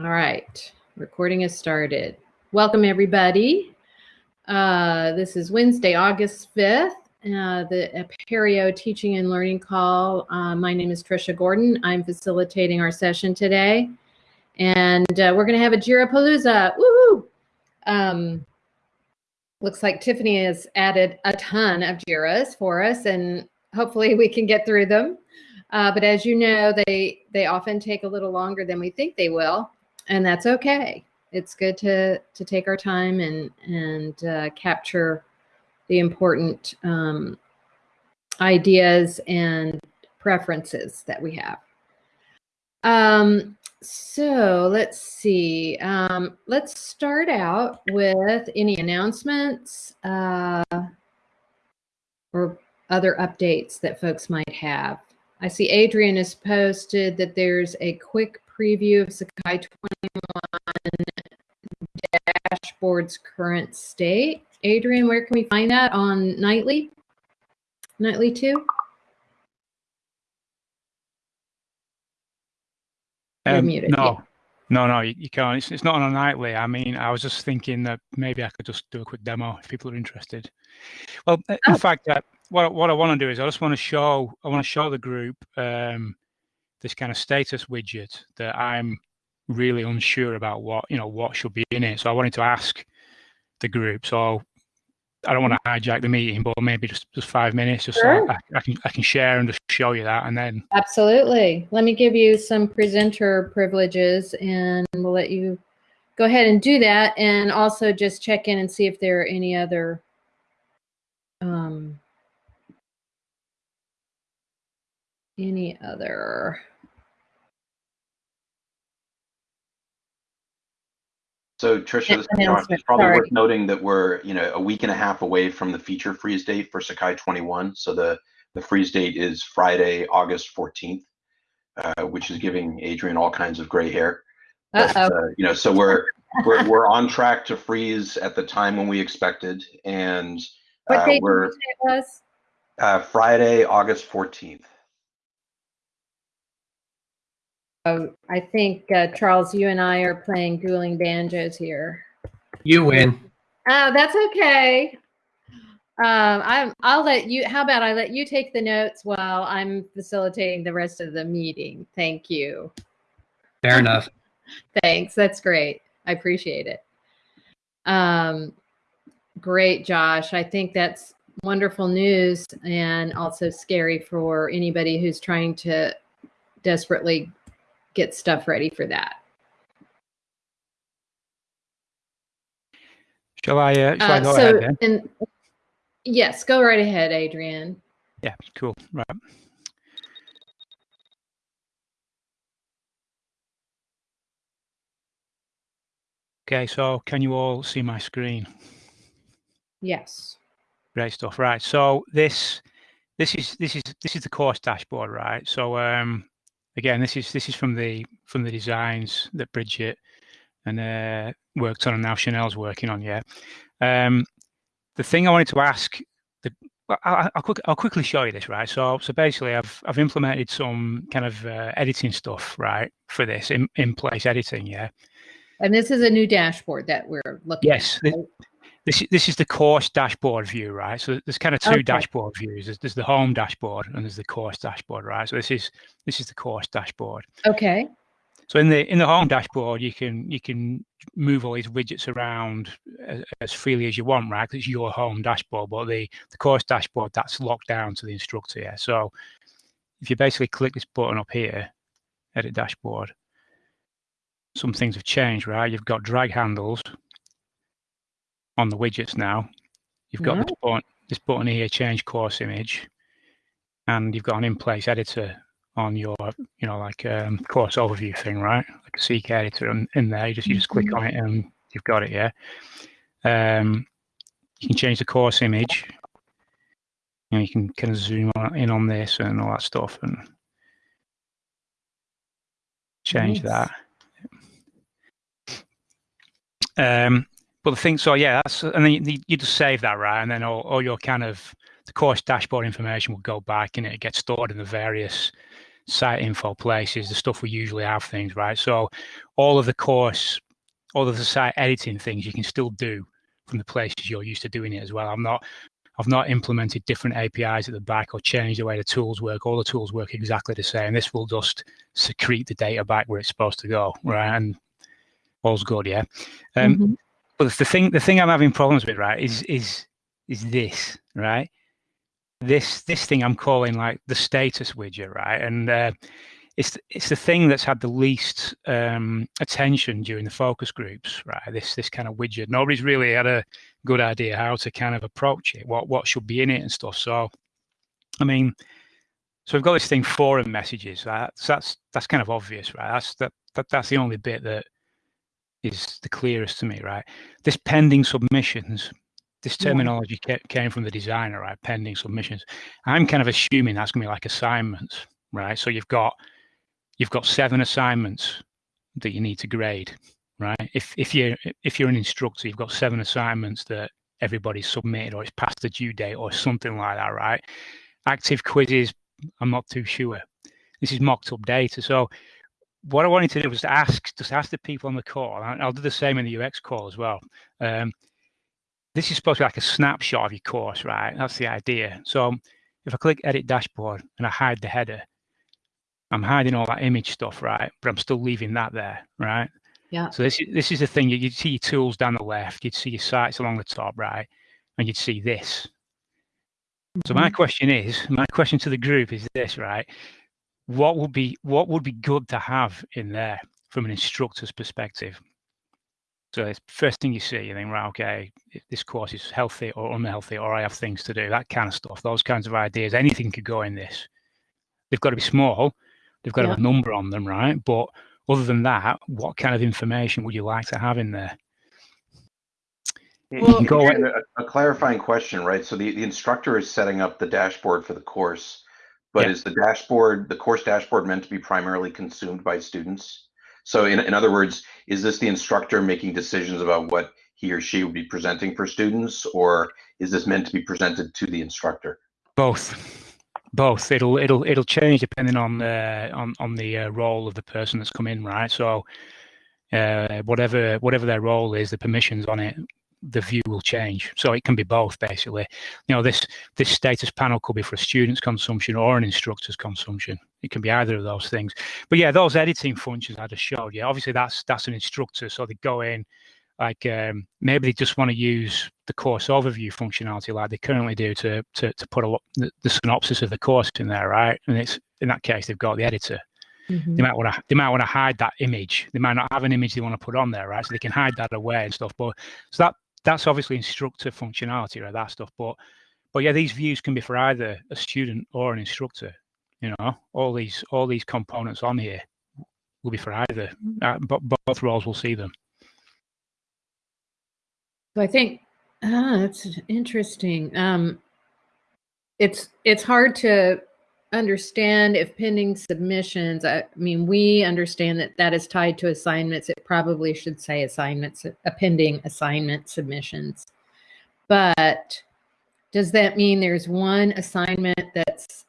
All right, recording has started. Welcome, everybody. Uh, this is Wednesday, August 5th, uh, the Apereo Teaching and Learning Call. Uh, my name is Trisha Gordon. I'm facilitating our session today. And uh, we're going to have a Jira Palooza. Woohoo! Um, looks like Tiffany has added a ton of Jiras for us, and hopefully we can get through them. Uh, but as you know, they they often take a little longer than we think they will, and that's okay. It's good to to take our time and and uh, capture the important um, ideas and preferences that we have. Um, so let's see. Um, let's start out with any announcements uh, or other updates that folks might have. I see Adrian has posted that there's a quick preview of Sakai 21 dashboard's current state. Adrian, where can we find that on Nightly? Nightly 2? Um, muted, no, yeah. no, no, you, you can't. It's, it's, not on a nightly. I mean, I was just thinking that maybe I could just do a quick demo if people are interested. Well, oh. in fact, uh, what what I want to do is I just want to show I want to show the group um, this kind of status widget that I'm really unsure about what you know what should be in it. So I wanted to ask the group. So I don't want to hijack the meeting, but maybe just, just five minutes, just sure. so I, I, can I can share and just show you that, and then absolutely. Let me give you some presenter privileges, and we'll let you go ahead and do that, and also just check in and see if there are any other um, any other So Trisha, it's probably Sorry. worth noting that we're you know a week and a half away from the feature freeze date for Sakai 21. So the the freeze date is Friday, August 14th, uh, which is giving Adrian all kinds of gray hair. But, uh, you know, so we're we're we're on track to freeze at the time when we expected, and uh, we're was? Uh, Friday, August 14th. Oh, I think uh, Charles, you and I are playing dueling banjos here. You win. Oh, that's okay. Um, I'm. I'll let you. How about I let you take the notes while I'm facilitating the rest of the meeting. Thank you. Fair enough. Thanks. That's great. I appreciate it. Um, great, Josh. I think that's wonderful news and also scary for anybody who's trying to desperately get stuff ready for that. Shall I, uh, shall uh, I go so, ahead then? And, yes, go right ahead, Adrian. Yeah, cool. Right. Okay, so can you all see my screen? Yes. Great stuff. Right. So this this is this is this is the course dashboard, right? So um again, this is this is from the from the designs that Bridget and uh, worked on, and now Chanel's working on. Yeah. Um, the thing I wanted to ask, the, I'll, I'll, quick, I'll, quickly show you this, right? So, so basically, I've I've implemented some kind of uh, editing stuff, right, for this in, in place editing, yeah. And this is a new dashboard that we're looking. Yes, at. This, this is the course dashboard view, right? So there's kind of two okay. dashboard views. There's, there's, the home dashboard and there's the course dashboard, right? So this is this is the course dashboard. Okay. So in the in the home dashboard, you can you can move all these widgets around as, as freely as you want, right? Because it's your home dashboard. But the the course dashboard that's locked down to the instructor. Yeah. So if you basically click this button up here, edit dashboard, some things have changed, right? You've got drag handles on the widgets now. You've got yeah. this, button, this button here, change course image, and you've got an in-place editor on your, you know, like um, course overview thing, right? Like a CKEditor in, in there. You just you just click on it and you've got it. Yeah. Um, you can change the course image. You can kind of zoom in on this and all that stuff and change nice. that. Um, but the thing, so yeah, that's and then you, you just save that right, and then all, all your kind of the course dashboard information will go back and it gets stored in the various site info places, the stuff we usually have things, right? So all of the course, all of the site editing things you can still do from the places you're used to doing it as well. I'm not I've not implemented different APIs at the back or changed the way the tools work. All the tools work exactly the same. This will just secrete the data back where it's supposed to go, right? And all's good, yeah. Um, mm-hmm. But the thing, the thing I'm having problems with, right, is is is this, right? This this thing I'm calling like the status widget, right? And uh, it's it's the thing that's had the least um, attention during the focus groups, right? This this kind of widget. Nobody's really had a good idea how to kind of approach it, what what should be in it and stuff. So, I mean, so we've got this thing forum messages. Right? So that's that's kind of obvious, right? That's that, that that's the only bit that is the clearest to me, right? This pending submissions. This terminology yeah. came from the designer, right? Pending submissions. I'm kind of assuming that's going to be like assignments, right? So you've got you've got seven assignments that you need to grade, right? If if you if you're an instructor, you've got seven assignments that everybody's submitted or it's past the due date or something like that, right? Active quizzes, I'm not too sure. This is mocked up data. So what I wanted to do was to ask, just ask the people on the call, and I'll do the same in the UX call as well. Um, this is supposed to be like a snapshot of your course, right? That's the idea. So if I click edit dashboard and I hide the header, I'm hiding all that image stuff, right? But I'm still leaving that there, right? Yeah. So this is this is the thing. You'd see your tools down the left, you'd see your sites along the top, right? And you'd see this. Mm-hmm. So my mm-hmm. question is, my question to the group is this, right? What would be what would be good to have in there from an instructor's perspective? So it's first thing you see, you think, right, okay, this course is healthy or unhealthy, or I have things to do, that kind of stuff, those kinds of ideas. Anything could go in this. They've got to be small, They've got yeah. to have a number on them, right? But other than that, what kind of information would you like to have in there? Well, go a, a, clarifying question, right? So the, the instructor is setting up the dashboard for the course, but yeah. is the dashboard, the course dashboard meant to be primarily consumed by students? So in, in other words, is this the instructor making decisions about what he or she would be presenting for students, or is this meant to be presented to the instructor? Both both. It'll it'll it'll change depending on the on on the uh, role of the person that's come in, right? So uh, whatever whatever their role is, the permissions on it, the view will change. So it can be both, basically. You know, this this status panel could be for a student's consumption or an instructor's consumption. It can be either of those things. But yeah, those editing functions I just showed you. Obviously, that's that's an instructor, so they go in like um, maybe they just want to use the course overview functionality like they currently do to to, to put a lot the, the synopsis of the course in there, right? And it's in that case they've got the editor. Mm-hmm. They might want to they might want to hide that image. They might not have an image they want to put on there, right? So they can hide that away and stuff. But so that that's obviously instructor functionality, right? That stuff. But but yeah, these views can be for either a student or an instructor. You know, all these all these components on here will be for either. Uh, but both roles will see them. So I think ah, that's interesting. Um, it's it's hard to understand if pending submissions. I mean, we understand that that is tied to assignments. It probably should say assignments, a pending assignment submissions. But does that mean there's one assignment that's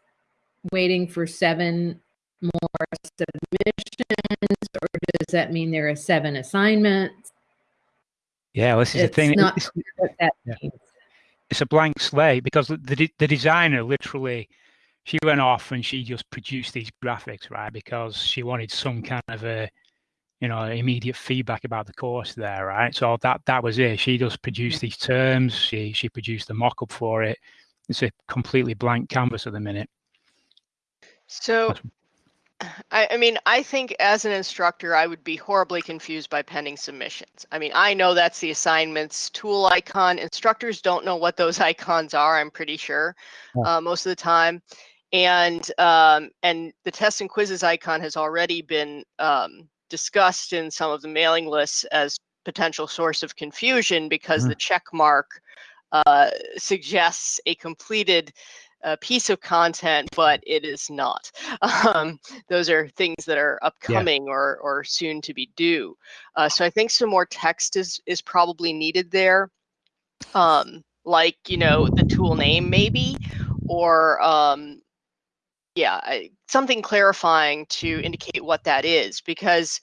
waiting for seven more submissions, or does that mean there are seven assignments? Yeah, well, this is it's the thing. Not it's, yeah. it's a blank slate because the the designer literally she went off and she just produced these graphics, right? Because she wanted some kind of a you know immediate feedback about the course there, right? So that that was it. She just produced these terms. She she produced the mock-up for it. It's a completely blank canvas at the minute. So I, I, mean, I think as an instructor, I would be horribly confused by pending submissions. I mean, I know that's the assignments tool icon. Instructors don't know what those icons are. I'm pretty sure uh, most of the time, and um, and the test and quizzes icon has already been um, discussed in some of the mailing lists as potential source of confusion because mm-hmm. the check mark uh, suggests a completed a piece of content, but it is not. Um, those are things that are upcoming yeah. or or soon to be due. Uh, so I think some more text is is probably needed there, um, like you know the tool name maybe, or um, yeah, I, something clarifying to indicate what that is, because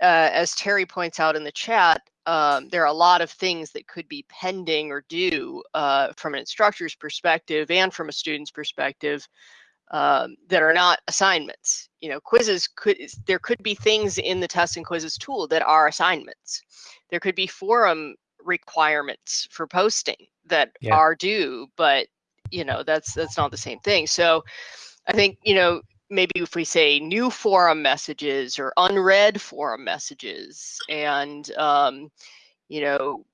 uh, as Terry points out in the chat, um, there are a lot of things that could be pending or due uh, from an instructor's perspective and from a student's perspective um, that are not assignments. You know, quizzes could there could be things in the test and quizzes tool that are assignments. There could be forum requirements for posting that yeah. are due, but you know that's that's not the same thing. So I think you know maybe if we say new forum messages or unread forum messages and um, you know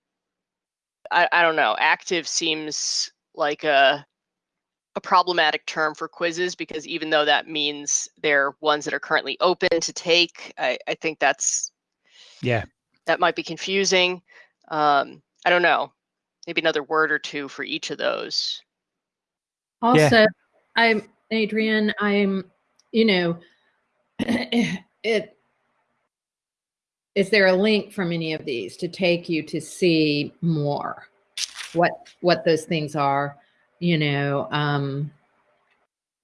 I, I don't know active seems like a a problematic term for quizzes because even though that means they're ones that are currently open to take i, I think that's yeah. that might be confusing. Um, i don't know maybe another word or two for each of those. Also yeah. i'm adrian i'm you know, it is there a link from any of these to take you to see more? What what those things are you know um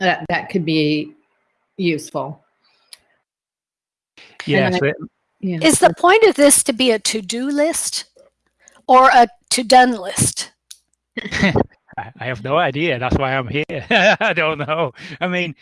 that that could be useful. Yes I, yeah. is the point of this to be a to-do list or a to-done list i have no idea that's why i'm here i don't know i mean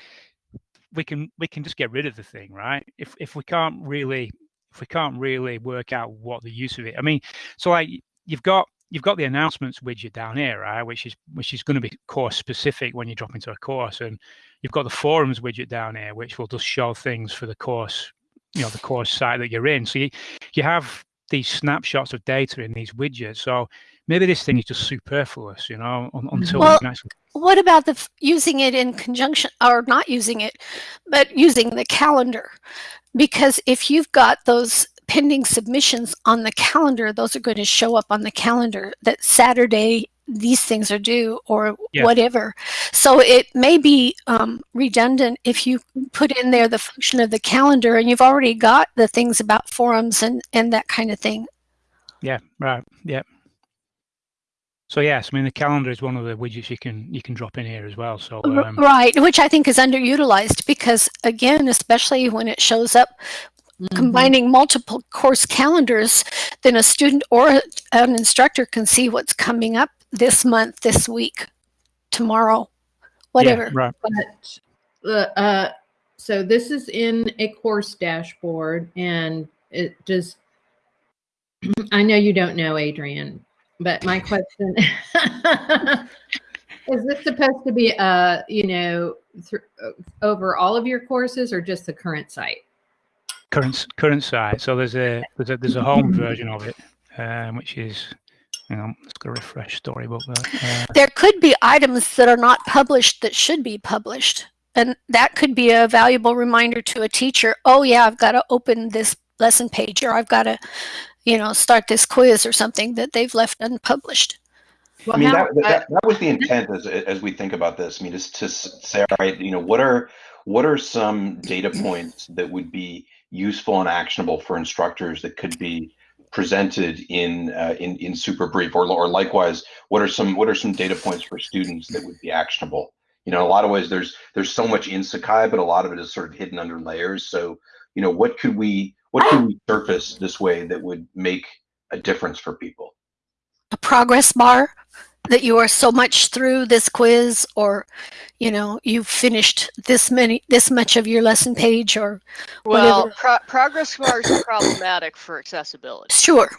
we can we can just get rid of the thing, right? If if we can't really if we can't really work out what the use of it. I mean, so like you've got you've got the announcements widget down here, right? Which is which is going to be course specific when you drop into a course, and you've got the forums widget down here, which will just show things for the course, you know, the course site that you're in. So you you have these snapshots of data in these widgets. So maybe this thing is just superfluous, you know, until well, we can actually. What about the using it in conjunction or not using it, but using the calendar? Because if you've got those pending submissions on the calendar, those are going to show up on the calendar that Saturday these things are due or yeah. whatever. So it may be um, redundant if you put in there the function of the calendar and you've already got the things about forums and, and that kind of thing. Yeah, right. Yeah. So yes, I mean the calendar is one of the widgets you can you can drop in here as well. So um, right, which I think is underutilized because again, especially when it shows up mm -hmm. combining multiple course calendars, then a student or an instructor can see what's coming up this month, this week, tomorrow, whatever. Yeah, right. But uh, uh, so this is in a course dashboard, and it just. I know you don't know, Adrian, but my question is this supposed to be uh you know over all of your courses or just the current site? Current current site. So there's a there's a, there's a home version of it um, which is you know let's go refresh storybook uh, there could be items that are not published that should be published. And that could be a valuable reminder to a teacher oh yeah i've got to open this lesson page or i've got to you know, start this quiz or something that they've left unpublished. Well, I mean, that, that, that was the intent as, as we think about this. I mean, is to say, all right, you know, what are what are some data points that would be useful and actionable for instructors that could be presented in uh, in in super brief, or or likewise, what are some what are some data points for students that would be actionable? You know, in a lot of ways, there's there's so much in Sakai, but a lot of it is sort of hidden under layers. So, you know, what could we what can we surface this way that would make a difference for people? A progress bar that you are so much through this quiz or you know you've finished this many this much of your lesson page or well pro progress bars are problematic for accessibility. Sure.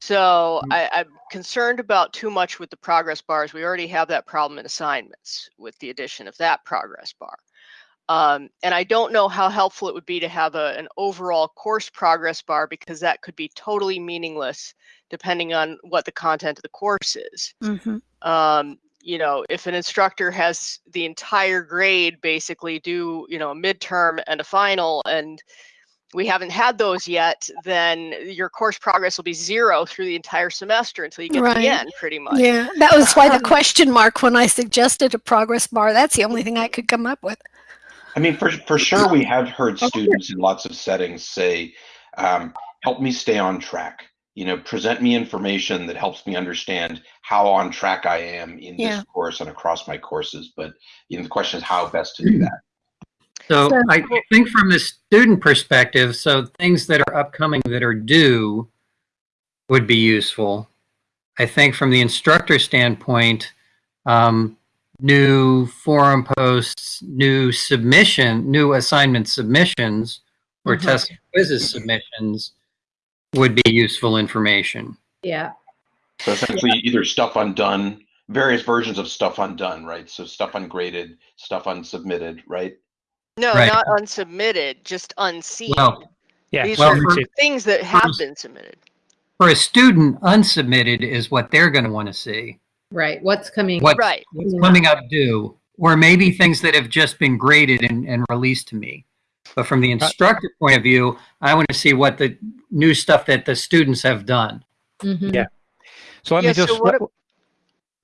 So I, i'm concerned about too much with the progress bars. We already have that problem in assignments with the addition of that progress bar um, and I don't know how helpful it would be to have a, an overall course progress bar because that could be totally meaningless depending on what the content of the course is. Mm-hmm. Um, you know, if an instructor has the entire grade basically do, you know, a midterm and a final, and we haven't had those yet, then your course progress will be zero through the entire semester until you get right. to the end, pretty much. Yeah, that was why the question mark when I suggested a progress bar. That's the only thing I could come up with. I mean, for for sure, we have heard students in lots of settings say, um, "Help me stay on track." You know, present me information that helps me understand how on track I am in yeah. this course and across my courses. But you know, the question is how best to do that. So So- I think from the student perspective, so things that are upcoming that are due would be useful. I think from the instructor standpoint, um, new forum posts, new submission, new assignment submissions, or Mhm. test quizzes submissions would be useful information. Yeah. So essentially, either stuff undone, various versions of stuff undone, right? So stuff ungraded, stuff unsubmitted, right? No, Right. not unsubmitted, just unseen. Well, Yeah. These well, are for- things that have first- been submitted. for a student, unsubmitted is what they're going to want to see. Right. What's coming? What- Right. what's coming up due, or maybe things that have just been graded and, and released to me. But from the instructor point of view, I want to see what the new stuff that the students have done. Mhm. Yeah. So let Yeah, me so just. what let- ab-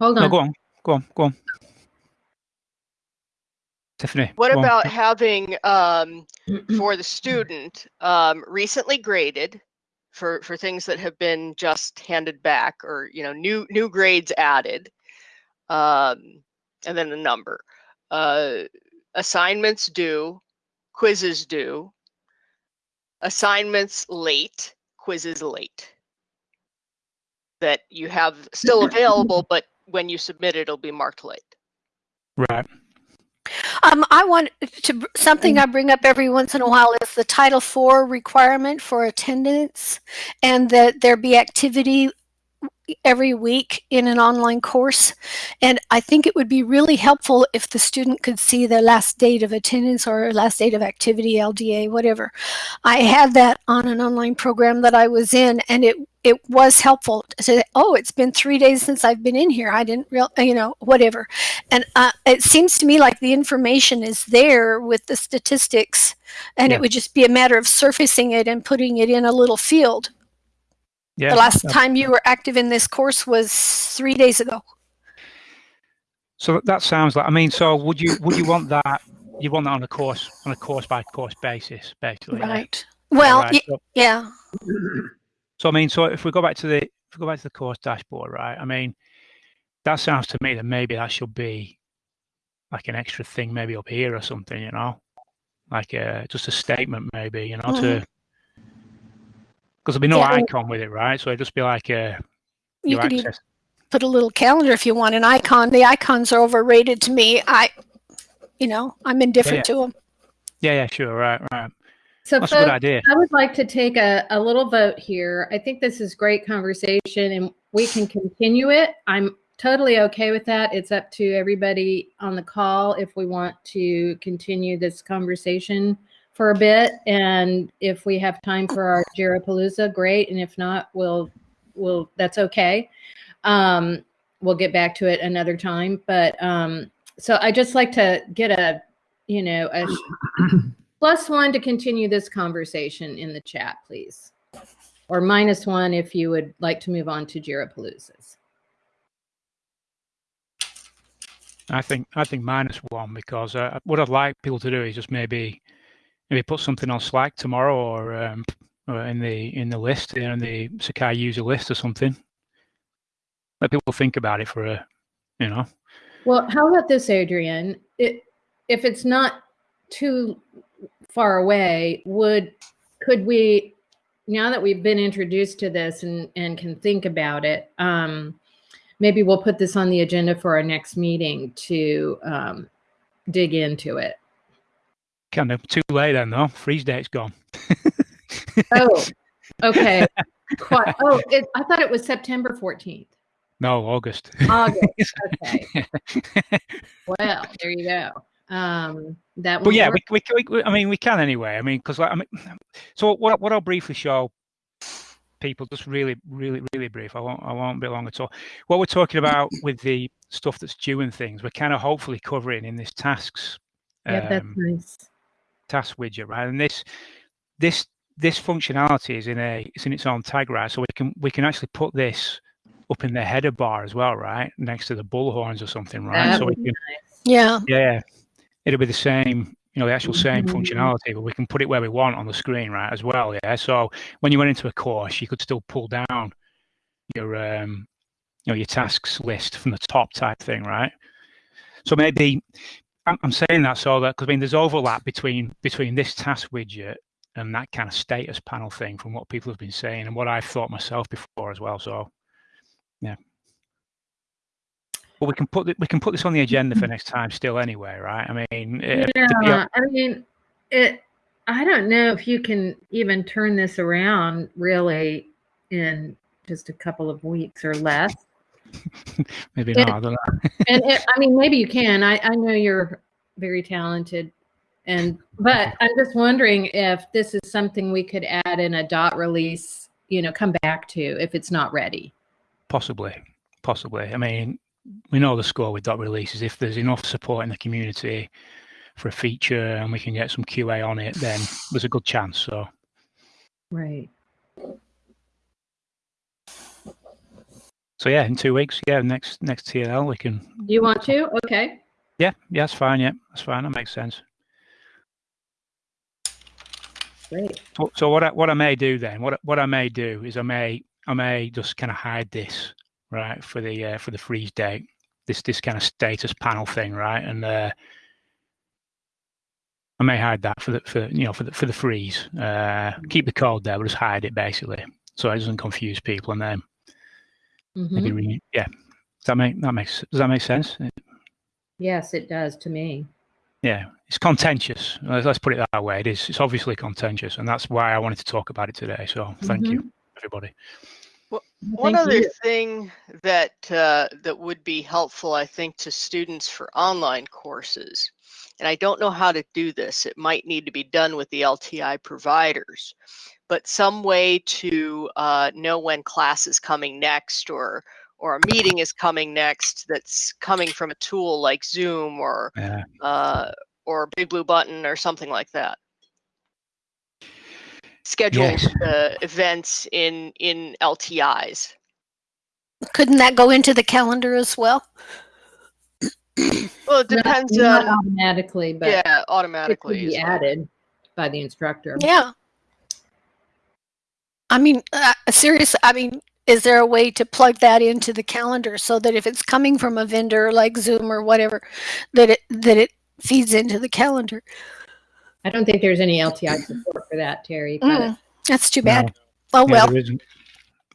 Hold no, on. go on. Go on. Go on. Tiffany. What go on. about having um, for the student um, recently graded for for things that have been just handed back or you know new new grades added, um, and then the number, uh, assignments due, quizzes due, assignments late, quizzes late. That you have still available, but when you submit it, it'll be marked late. Right. Um, I want to something I bring up every once in a while is the Title IV requirement for attendance, and that there be activity every week in an online course. And I think it would be really helpful if the student could see their last date of attendance or last date of activity, LDA, whatever. I had that on an online program that I was in, and it it was helpful to say, oh, it's been three days since I've been in here. I didn't real, you know, whatever. And uh, it seems to me like the information is there with the statistics, and Yeah. it would just be a matter of surfacing it and putting it in a little field. Yeah. the last time you were active in this course was three days ago. So that sounds like. I mean, so would you would you want that? You want that on a course on a course by course basis, basically. yeah? Right. Well, right. y- So- yeah. So I mean, so if we go back to the if we go back to the course dashboard, right? I mean, that sounds to me that maybe that should be like an extra thing, maybe up here or something, you know, like a, just a statement, maybe, you know, to because there'll be no Yeah. icon with it, right? So it'd just be like uh, You could even access. put a little calendar if you want an icon. The icons are overrated to me. I, you know, I'm indifferent Yeah. to them. Yeah, yeah, sure, right, right. So, That's a good idea. I would like to take a, a little vote here. I think this is great conversation and we can continue it. I'm totally okay with that. It's up to everybody on the call if we want to continue this conversation for a bit. And if we have time for our Jirapalooza, great. And if not, we'll, we'll, that's okay. Um, we'll get back to it another time. But um, so I just like to get a, you know, a plus one to continue this conversation in the chat, please. Or minus one if you would like to move on to Jirapaloozas. I think I think minus one because uh, what I'd like people to do is just maybe maybe put something on Slack tomorrow or, um, or in the in the list in the Sakai user list or something. Let people think about it for a, you know. Well, how about this, Adrian? It, if it's not too far away, would could we now that we've been introduced to this and and can think about it, um, maybe we'll put this on the agenda for our next meeting to um, dig into it. Kind of too late then though. Freeze date's gone. Oh, okay. Quite, oh, it, I thought it was September 14th. No, August. August. Okay. Well, there you go. Um, that but yeah, we, we, we, I mean, we can anyway. I mean, because like, I mean, so what? What I'll briefly show people, just really, really, really brief. I won't, I won't be long at all. What we're talking about with the stuff that's due and things, we're kind of hopefully covering in this tasks yeah, that's um, nice. task widget, right? And this, this, this functionality is in a, it's in its own tag, right? So we can, we can actually put this up in the header bar as well, right, next to the bullhorns or something, right? That so we would be can, Yeah. yeah, it'll be the same, you know, the actual same Mhm. functionality, but we can put it where we want on the screen, right, as well. Yeah. So when you went into a course, you could still pull down your, um, you know, your tasks list from the top type thing, right? So maybe I'm saying that so that because I mean there's overlap between between this task widget and that kind of status panel thing from what people have been saying and what I've thought myself before as well. So yeah. Well, we can put we can put this on the agenda for next time still anyway, right? I mean, eh, yeah, I mean, it. I don't know if you can even turn this around really in just a couple of weeks or less. maybe not. I don't know. and it, I mean, maybe you can. I, I know you're very talented, and but I'm just wondering if this is something we could add in a dot release. You know, come back to if it's not ready. Possibly, possibly. I mean, we know the score with dot releases. If there's enough support in the community for a feature and we can get some QA on it, then there's a good chance. So, right. So yeah, in two weeks, yeah, next next TLL we can. You want to? Okay. Yeah, yeah, that's fine. Yeah, that's fine. That makes sense. Great. So, so what I, what I may do then, what what I may do is I may I may just kind of hide this right for the uh, for the freeze date, this this kind of status panel thing, right, and uh, I may hide that for the for you know for the for the freeze. Uh, keep the code there, but just hide it basically, so it doesn't confuse people, and then Mm-hmm. Maybe re- yeah. Does that make that makes does that make sense? Yes, it does to me. Yeah, it's contentious. Let's put it that way. It is. It's obviously contentious, and that's why I wanted to talk about it today. So thank mm-hmm. you, everybody. Well, one other you. thing that uh, that would be helpful, I think, to students for online courses, and I don't know how to do this. It might need to be done with the LTI providers, but some way to uh, know when class is coming next or or a meeting is coming next that's coming from a tool like Zoom or yeah. uh, or Big Blue Button or something like that. Schedule yes. uh, events in in LTIs. Couldn't that go into the calendar as well? well, it depends. Not, not automatically, but yeah, automatically it could be added by the instructor. Yeah. I mean, uh, serious. I mean, is there a way to plug that into the calendar so that if it's coming from a vendor like Zoom or whatever, that it that it feeds into the calendar? I don't think there's any LTI support for that, Terry. Mm, that's too bad. No. Oh well.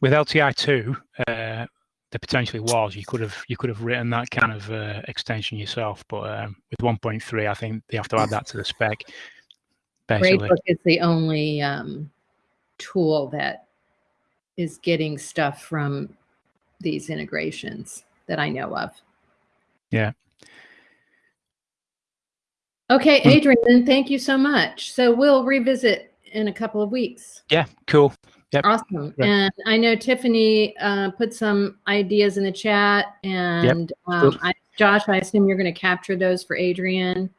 With LTI two, uh, there potentially was. You could have you could have written that kind of uh, extension yourself, but um, with 1.3, I think they have to add that to the spec. Basically. Gradebook is the only um, tool that is getting stuff from these integrations that I know of. Yeah. Okay, hmm. Adrian, thank you so much. So we'll revisit in a couple of weeks. Yeah, cool. Yep. Awesome. And I know Tiffany uh, put some ideas in the chat, and yep. um, I, Josh, I assume you're going to capture those for Adrian.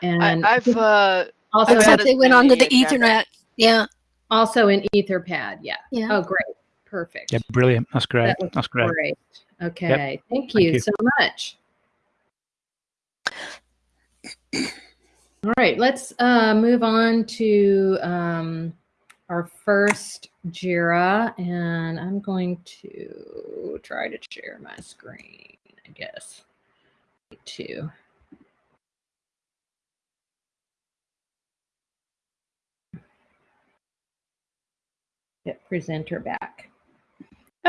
And I, have uh, also I've they went onto the Ethernet. Yeah. Also in Etherpad, yeah. Yeah. Oh, great. Perfect. Yeah, brilliant. That's great. That That's great. great. Okay. Yep. Thank, you Thank, you so much. All right, let's uh, move on to um, our first JIRA, and I'm going to try to share my screen, I guess. Two. Get presenter back.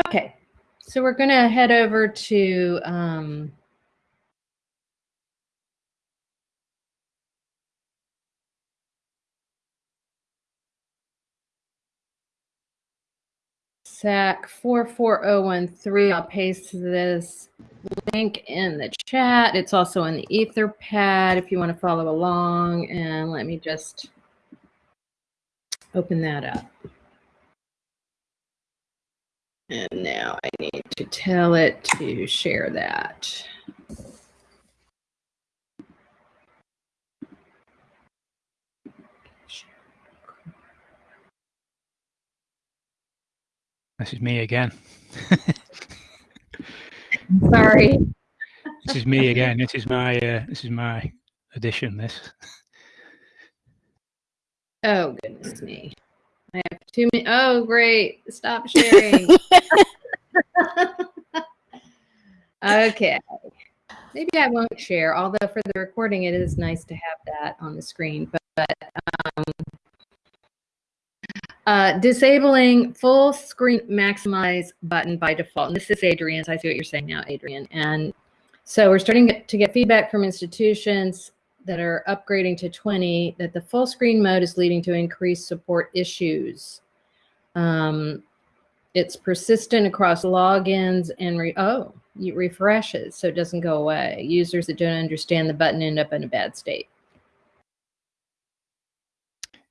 Okay, so we're going to head over to um, SAK 44013. I'll paste this link in the chat. It's also in the Etherpad if you want to follow along. And let me just open that up. And now I need to tell it to share that. This is me again. Sorry. This is me again. This is my uh, this is my addition. This. Oh goodness me! I have too many. Oh, great. Stop sharing. okay. maybe I won't share, although for the recording, it is nice to have that on the screen. But, but um, uh, disabling full screen maximize button by default. And this is Adrian's. I see what you're saying now, Adrian. And so we're starting to get feedback from institutions that are upgrading to 20 that the full screen mode is leading to increased support issues. Um, it's persistent across logins and re oh, it refreshes so it doesn't go away. Users that don't understand the button end up in a bad state.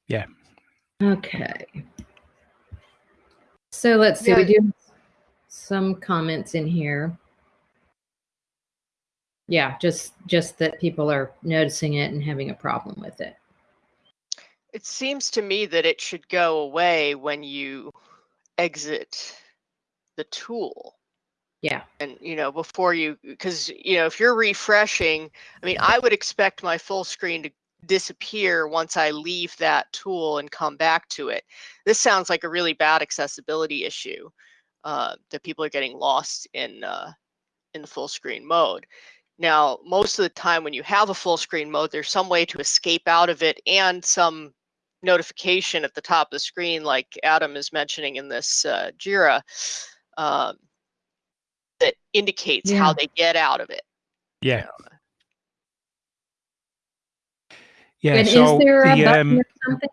Yeah. Okay. So let's see, yeah. we do some comments in here yeah, just just that people are noticing it and having a problem with it. It seems to me that it should go away when you exit the tool. Yeah. And you know, before you because you know, if you're refreshing, I mean, I would expect my full screen to disappear once I leave that tool and come back to it. This sounds like a really bad accessibility issue uh, that people are getting lost in uh, in the full screen mode. Now, most of the time when you have a full screen mode, there's some way to escape out of it and some notification at the top of the screen, like Adam is mentioning in this uh, JIRA, um, that indicates yeah. how they get out of it. Yeah. Yeah. And so is there a the, button um, or something?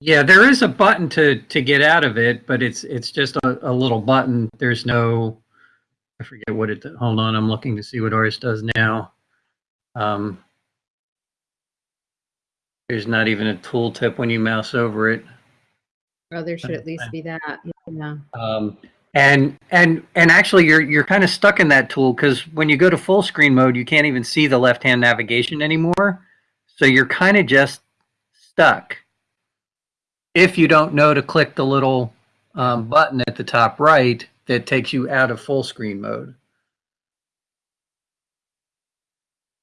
Yeah, there is a button to to get out of it, but it's it's just a, a little button. There's no I forget what it, hold on, I'm looking to see what ours does now. Um, there's not even a tooltip when you mouse over it. Well, there should at least be that, yeah. Um, and and and actually, you're you're kind of stuck in that tool because when you go to full screen mode, you can't even see the left hand navigation anymore. So you're kind of just stuck. If you don't know to click the little um, button at the top right, that takes you out of full screen mode.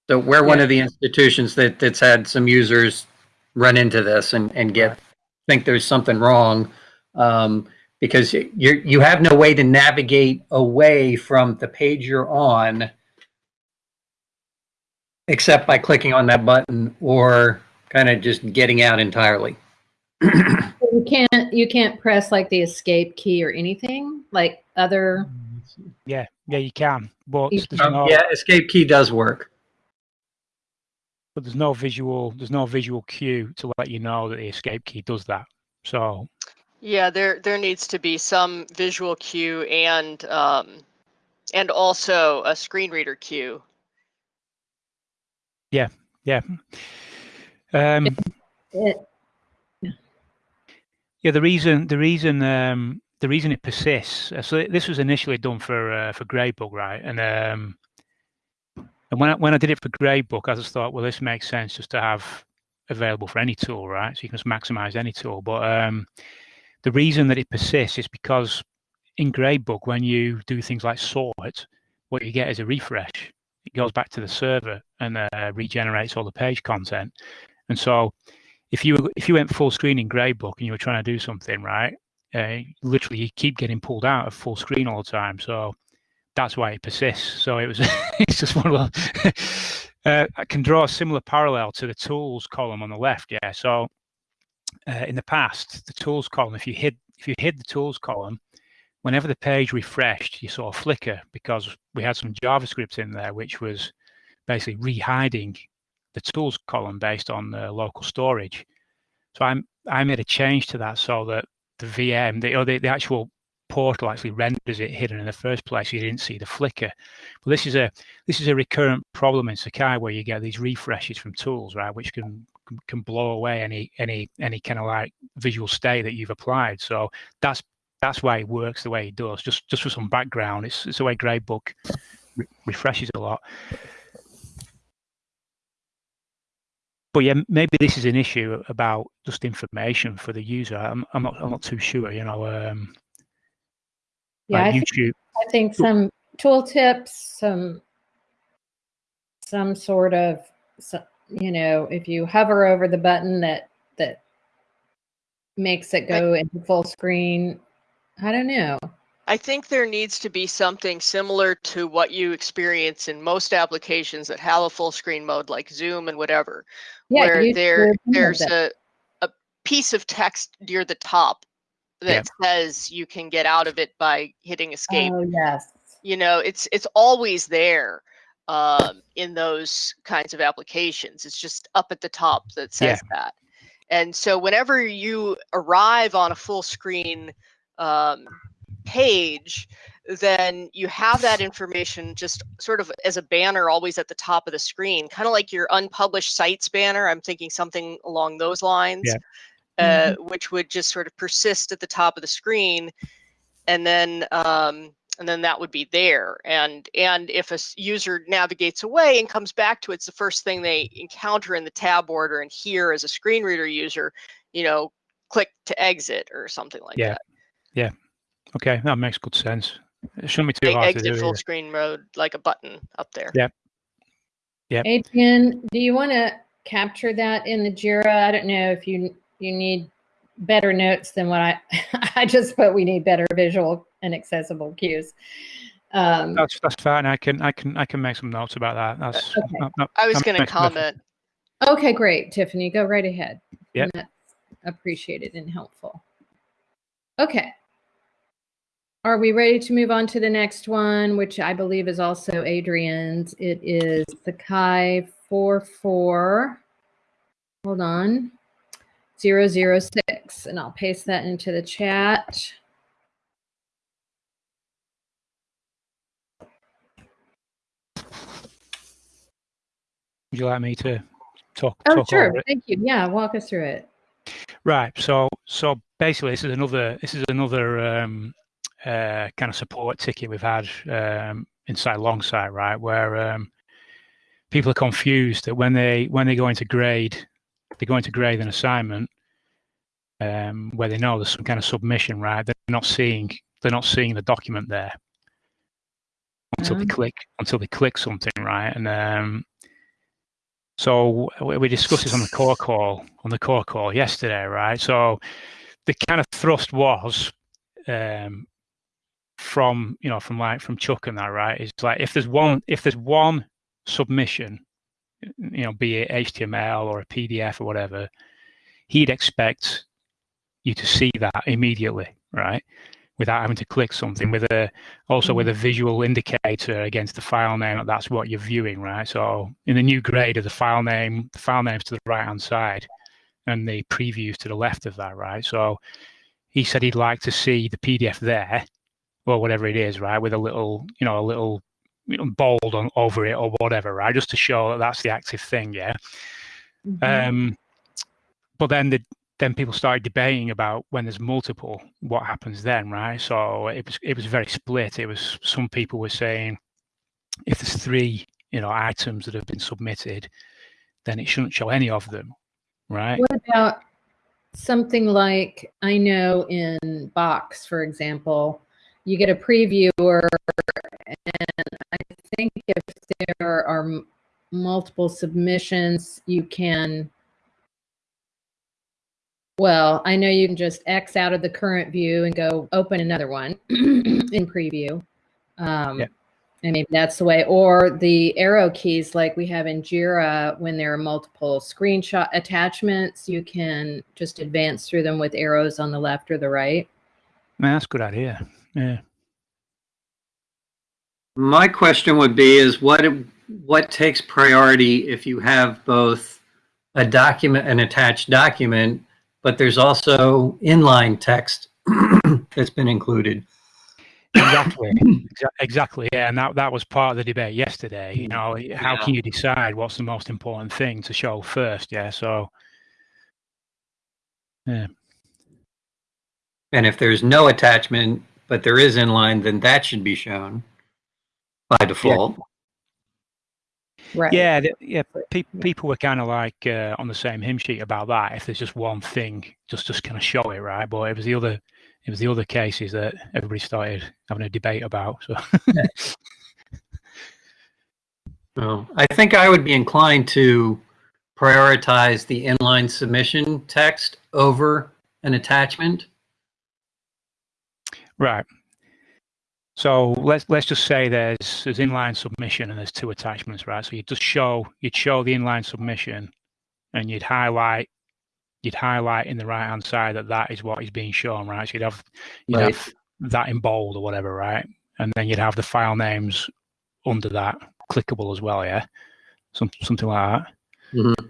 So we're yeah. one of the institutions that that's had some users run into this and and get think there's something wrong um, because you you have no way to navigate away from the page you're on except by clicking on that button or kind of just getting out entirely. you can't you can't press like the escape key or anything? Like other yeah yeah you can but um, no, yeah escape key does work. But there's no visual there's no visual cue to let you know that the escape key does that so. Yeah there there needs to be some visual cue and um and also a screen reader cue yeah yeah um yeah, the reason the reason um, the reason it persists. Uh, so this was initially done for uh, for Gradebook, right? And um, and when I, when I did it for Gradebook, I just thought, well, this makes sense just to have available for any tool, right? So you can just maximize any tool. But um, the reason that it persists is because in Gradebook, when you do things like sort, what you get is a refresh. It goes back to the server and uh, regenerates all the page content. And so if you if you went full screen in Gradebook and you were trying to do something right, uh, literally you keep getting pulled out of full screen all the time. So that's why it persists. So it was it's just one of those. uh, I can draw a similar parallel to the tools column on the left. Yeah. So uh, in the past, the tools column, if you hid if you hid the tools column, whenever the page refreshed, you saw a flicker because we had some JavaScript in there, which was basically re-hiding the tools column based on the local storage. So I'm I made a change to that so that the VM, the, or the, the actual portal actually renders it hidden in the first place. You didn't see the flicker. But this is a this is a recurrent problem in Sakai where you get these refreshes from tools, right, which can can blow away any any any kind of like visual state that you've applied. So that's that's why it works the way it does. Just just for some background, it's it's the way Gradebook re- refreshes a lot. but yeah, maybe this is an issue about just information for the user. I'm, I'm not I'm not too sure. You know, um, yeah, like I YouTube. Think, I think some tooltips, some some sort of you know, if you hover over the button that that makes it go into full screen. I don't know. I think there needs to be something similar to what you experience in most applications that have a full screen mode like Zoom and whatever, Yeah, where there there's a, a piece of text near the top that Yep. says you can get out of it by hitting escape. Oh, yes. you know, it's it's always there um, in those kinds of applications. It's just up at the top that says that. And so whenever you arrive on a full screen um, page, then you have that information just sort of as a banner always at the top of the screen, kind of like your unpublished sites banner. I'm thinking something along those lines, Yeah. uh, which would just sort of persist at the top of the screen. And then um, and then that would be there. And and if a user navigates away and comes back to it, it's the first thing they encounter in the tab order. And here, as a screen reader user, you know, click to exit or something like Yeah. that. Okay, that makes good sense. It shouldn't be too They hard to exit do. full either. screen mode like a button up there. Yeah. Yeah. Adrian, do you want to capture that in the Jira? I don't know if you you need better notes than what I I just put. We need better visual and accessible cues. Um, That's that's fine. I can I can I can make some notes about that. That's Okay. that- that- I was going to comment. okay, great, Tiffany, go right ahead. Yeah. That's appreciated and helpful. Okay. Are we ready to move on to the next one, which I believe is also Adrian's? It is the Kai 44. Hold on. 006. And I'll paste that into the chat. Would you like me to talk? Oh, talk sure. Thank you. Yeah, walk us through it. Right. So so basically, this is another this is another um, uh, kind of support ticket we've had um, inside Longsight, right? Where um, people are confused that when they when they go into grade, they go into grade an assignment um, where they know there's some kind of submission, right? They're not seeing they're not seeing the document there until they Um. click until they click something, right? And um, so we we discussed this on the core call on the core call yesterday, right? So the kind of thrust was um, from you know from like from Chuck and that, right? Is like if there's one if there's one submission, you know, be it HTML or a PDF or whatever, he'd expect you to see that immediately, right? Without having to click something with a also with mm-hmm. a visual indicator against the file name that's what you're viewing, right? So in the new grade of the file name, the file name's to the right hand side and the previews to the left of that, right? So he said he'd like to see the PDF there, or whatever it is, right, with a little, you know, a little you know, bold on over it or whatever, right, just to show that that's the active thing, yeah. Mhm. Um, but then the then people started debating about when there's multiple, what happens then, right? So it was it was very split. It was some people were saying if there's three, you know, items that have been submitted, then it shouldn't show any of them, right? What about something like I know in Box, for example, you get a previewer, and I think if there are multiple submissions, you can. Well, I know you can just X out of the current view and go open another one in preview. Um, Yeah. And maybe that's the way, or the arrow keys like we have in Jira when there are multiple screenshot attachments, you can just advance through them with arrows on the left or the right. Man, that's a good idea. Yeah. My question would be is what what takes priority if you have both a document, an attached document, but there's also inline text that's been included. Exactly. Exactly. Yeah, and that that was part of the debate yesterday. You know, how Yeah. can you decide what's the most important thing to show first? Yeah. So yeah And if there's no attachment, but there is inline, then that should be shown by default. Right. yeah, th- yeah. Pe- people were kind of like uh, on the same hymn sheet about that. If there's just one thing, just just kind of show it, right? But it was the other, it was the other cases that everybody started having a debate about. So Well, I think I would be inclined to prioritize the inline submission text over an attachment. Right. So let's let's just say there's there's inline submission and there's two attachments, right? So you just show you'd show the inline submission, and you'd highlight you'd highlight in the right hand side that that is what is being shown, right? So you'd have you'd right. have that in bold or whatever, right? And then you'd have the file names under that clickable as well, yeah, some something like that. Mm-hmm.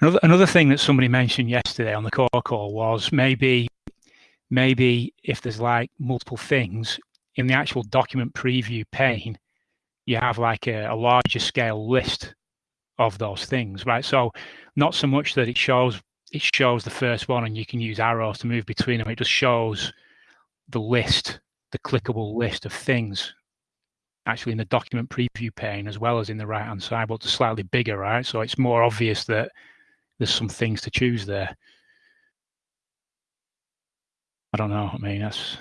Another another thing that somebody mentioned yesterday on the core call was maybe maybe if there's like multiple things in the actual document preview pane, you have like a, a larger scale list of those things, right? So not so much that it shows it shows the first one and you can use arrows to move between them. It just shows the list, the clickable list of things actually in the document preview pane as well as in the right hand side, but it's slightly bigger, right? So it's more obvious that there's some things to choose there. I don't know. I mean, that's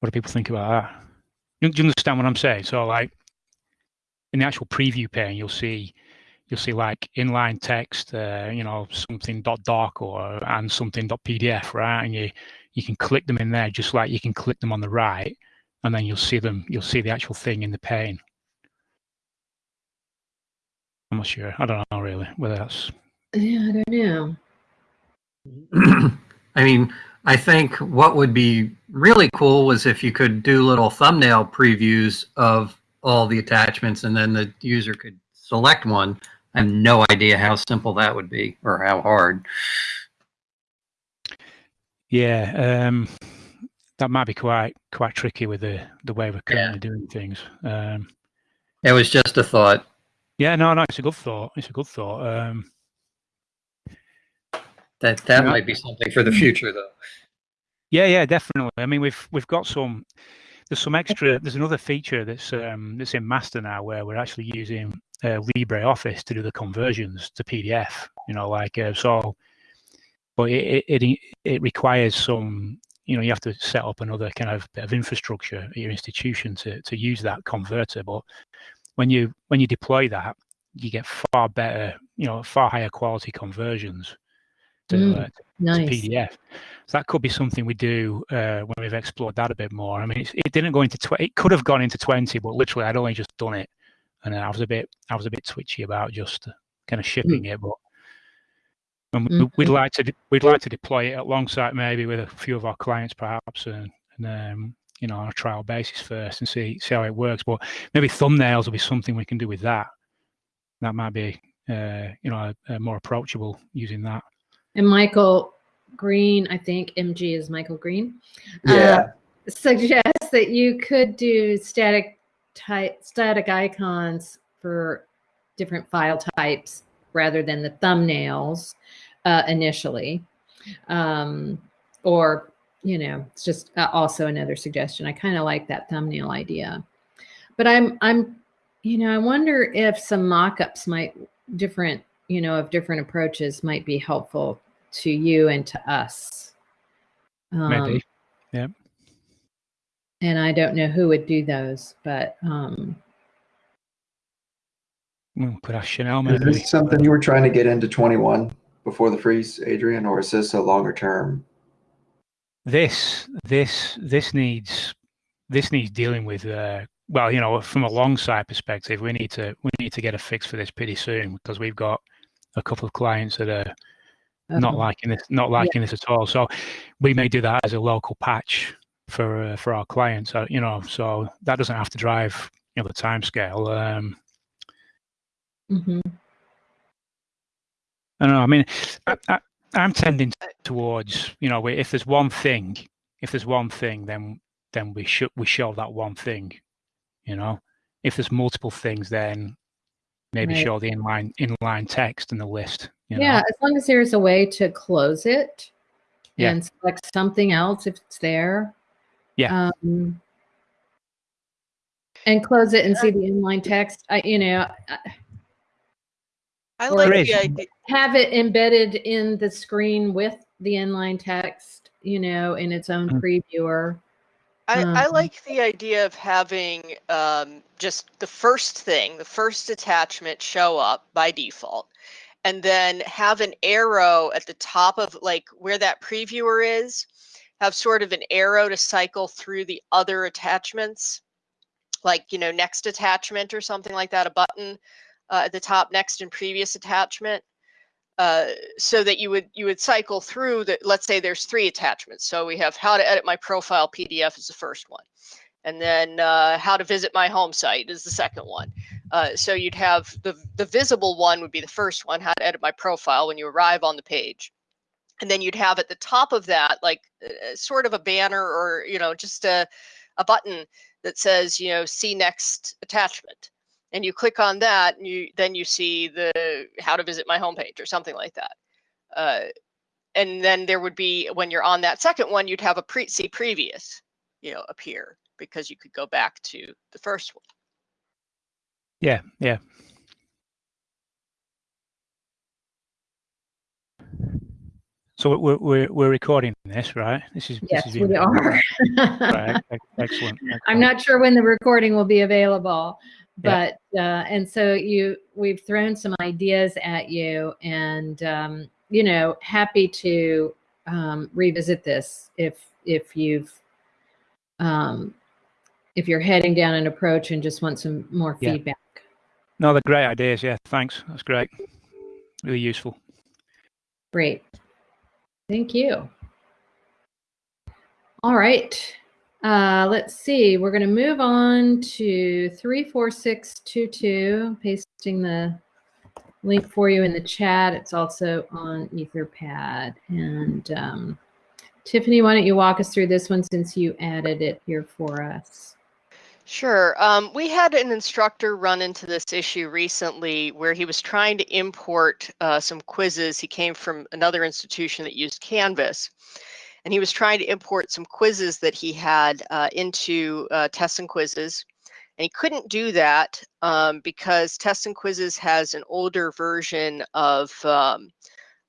what do people think about that? Do you understand what I'm saying? So, like in the actual preview pane, you'll see you'll see like inline text, uh, you know, something dot .doc or and something dot .pdf, right? And you you can click them in there just like you can click them on the right, and then you'll see them. You'll see the actual thing in the pane. I'm not sure. I don't know really whether that's. Yeah, I don't know. I mean, I think what would be really cool was if you could do little thumbnail previews of all the attachments and then the user could select one. I have no idea how simple that would be or how hard. Yeah, um, that might be quite quite tricky with the the way we're currently yeah. doing things. Um, it was just a thought. Yeah, no, no, it's a good thought. It's a good thought. Um, that that might be something for the future, though. Yeah, yeah, definitely. I mean, we've we've got some. There's some extra. There's another feature that's um, that's in Master now, where we're actually using uh, LibreOffice to do the conversions to PDF. You know, like uh, so. But it, it it requires some. You know, you have to set up another kind of bit of infrastructure at your institution to to use that converter. But when you when you deploy that, you get far better. You know, far higher quality conversions to, mm, uh, nice. to PDF. So that could be something we do uh, when we've explored that a bit more. I mean, it didn't go into. It could have gone into twenty, but literally, I'd only just done it, and I was a bit, I was a bit twitchy about just kind of shipping mm. it. But mm-hmm. we'd like to, we'd like to deploy it alongside maybe with a few of our clients, perhaps, and, and um, you know, on a trial basis first, and see see how it works. But maybe thumbnails will be something we can do with that. That might be, uh, you know, more approachable using that. And Michael Green, I think MG is Michael Green. Uh, yeah. Uh, suggests that you could do static type static icons for different file types rather than the thumbnails uh, initially. Um, or, you know, it's just uh, also another suggestion. I kind of like that thumbnail idea. But I'm, I'm, you know, I wonder if some mock-ups might different you know, of different approaches might be helpful to you and to us. Um, Maybe. Yeah. And I don't know who would do those, but um could ask Chanel. Is this something you were trying to get into 21 before the freeze, Adrian, or is this a longer term? This this this needs this needs dealing with uh well, you know, from a Longsight perspective, we need to we need to get a fix for this pretty soon because we've got a couple of clients that are uh-huh. not liking this, not liking yeah. this at all. So we may do that as a local patch for uh, for our clients. Uh, you know, so that doesn't have to drive you know the time scale. Um, mm-hmm. I don't know. I mean, I, I, I'm tending towards you know if there's one thing, if there's one thing, then then we should we show that one thing. You know, if there's multiple things, then maybe right. show the inline inline text in the list. You know? Yeah, as long as there's a way to close it yeah. and select something else if it's there. Yeah. Um, and close it and see the inline text. I, you know, I, I like the idea. Have it embedded in the screen with the inline text, you know, in its own mm-hmm. previewer. I, I um, like the idea of having um, just the first thing, the first attachment show up by default, and then have an arrow at the top of like where that previewer is, have sort of an arrow to cycle through the other attachments, like, you know, next attachment or something like that, a button uh, at the top, next and previous attachment. Uh, so that you would you would cycle through that. Let's say there's three attachments. So we have how to edit my profile PDF is the first one, and then uh, how to visit my home site is the second one. Uh, so you'd have the the visible one would be the first one, how to edit my profile when you arrive on the page, and then you'd have at the top of that like uh, sort of a banner or you know just a a button that says you know see next attachment and you click on that and you then you see the how to visit my homepage or something like that. Uh, and then there would be when you're on that second one you'd have a pre see previous you know appear because you could go back to the first one. Yeah yeah. So we're, we're, we're recording this, right? This is yes, this is we are. right, excellent, excellent, I'm not sure when the recording will be available, but yeah. uh, and so you we've thrown some ideas at you, and um, you know, happy to um, revisit this if if you've um, if you're heading down an approach and just want some more yeah. feedback. No, they're great ideas. Yeah, thanks. That's great. Really useful. Great. Thank you. All right. Uh, let's see. We're going to move on to 34622, pasting the link for you in the chat. It's also on Etherpad. And um, Tiffany, why don't you walk us through this one since you added it here for us? Sure. Um, we had an instructor run into this issue recently where he was trying to import uh, some quizzes. He came from another institution that used Canvas, and he was trying to import some quizzes that he had uh, into uh, tests and quizzes. And he couldn't do that um, because tests and quizzes has an older version of, um,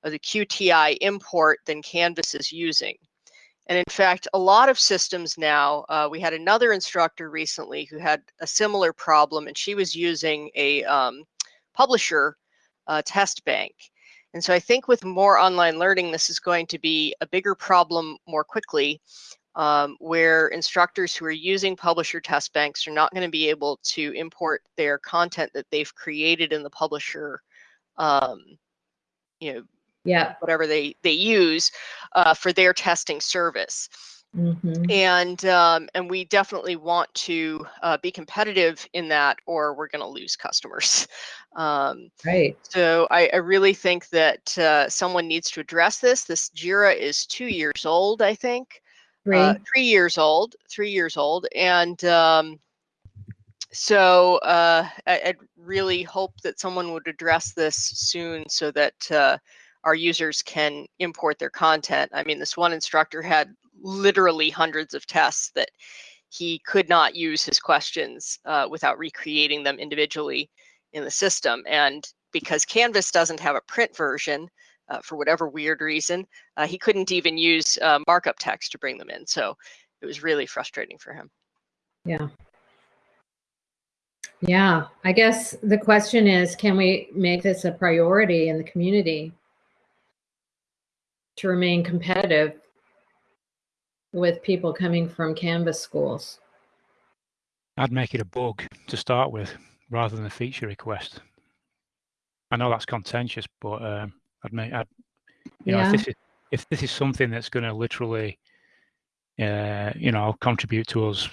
of the QTI import than Canvas is using. And in fact, a lot of systems now, uh, we had another instructor recently who had a similar problem, and she was using a um, publisher uh, test bank. And so I think with more online learning, this is going to be a bigger problem more quickly, um, where instructors who are using publisher test banks are not going to be able to import their content that they've created in the publisher um, you know yeah. whatever they they use uh, for their testing service mm-hmm. and um, and we definitely want to uh, be competitive in that or we're going to lose customers um, right so I, I really think that uh, someone needs to address this this jira is two years old i think three, uh, three years old three years old and um, so uh, I, would really hope that someone would address this soon so that uh, our users can import their content. I mean, this one instructor had literally hundreds of tests that he could not use his questions uh, without recreating them individually in the system. And because Canvas doesn't have a print version, uh, for whatever weird reason, uh, he couldn't even use uh, markup text to bring them in. So it was really frustrating for him. Yeah. Yeah, I guess the question is, can we make this a priority in the community? to remain competitive with people coming from Canvas schools? I'd make it a bug to start with rather than a feature request. I know that's contentious, but um, I'd make, I'd, you yeah. know, if this is if this is something that's going to literally, uh, you know, contribute to us